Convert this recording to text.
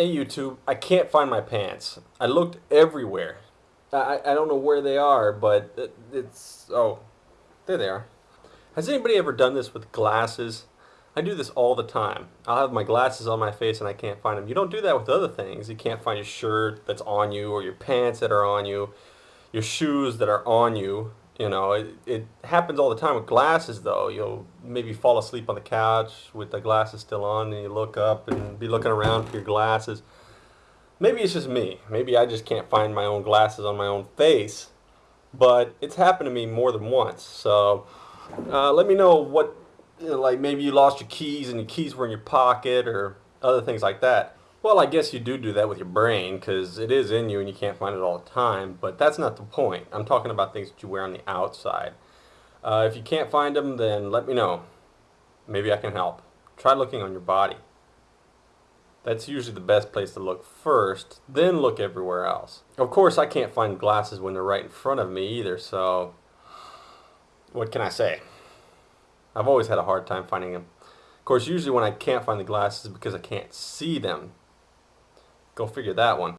Hey YouTube, I can't find my pants. I looked everywhere. I, I don't know where they are, but it, it's... Oh, there they are. Has anybody ever done this with glasses? I do this all the time. I'll have my glasses on my face and I can't find them. You don't do that with other things. You can't find your shirt that's on you or your pants that are on you, your shoes that are on you. You know, it, it happens all the time with glasses though. You'll maybe fall asleep on the couch with the glasses still on and you look up and be looking around for your glasses. Maybe it's just me. Maybe I just can't find my own glasses on my own face. But it's happened to me more than once. So uh, let me know what, you know, like maybe you lost your keys and your keys were in your pocket or other things like that. Well, I guess you do do that with your brain because it is in you and you can't find it all the time, but that's not the point. I'm talking about things that you wear on the outside. Uh, if you can't find them, then let me know. Maybe I can help. Try looking on your body. That's usually the best place to look first, then look everywhere else. Of course, I can't find glasses when they're right in front of me either, so what can I say? I've always had a hard time finding them. Of course, usually when I can't find the glasses because I can't see them. Go figure that one.